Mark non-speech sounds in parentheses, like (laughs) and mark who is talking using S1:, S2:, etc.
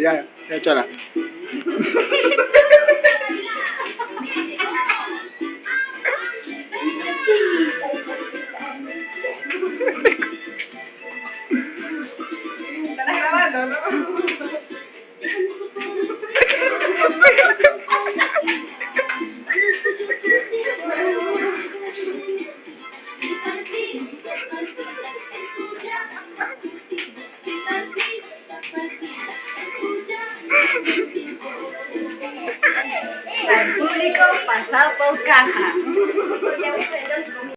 S1: Ya, ya, chola.
S2: Estás grabando, ¿no? (laughs)
S3: Al público pasado por caja.